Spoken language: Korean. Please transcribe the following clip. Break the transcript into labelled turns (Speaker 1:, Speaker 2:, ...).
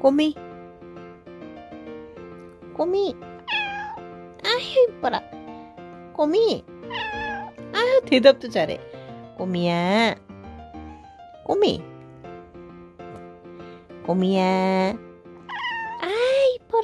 Speaker 1: 꼬미. 꼬미. 아휴 이뻐라. 꼬미. 아휴 대답도 잘해. 꼬미야. 꼬미. 꼬미야.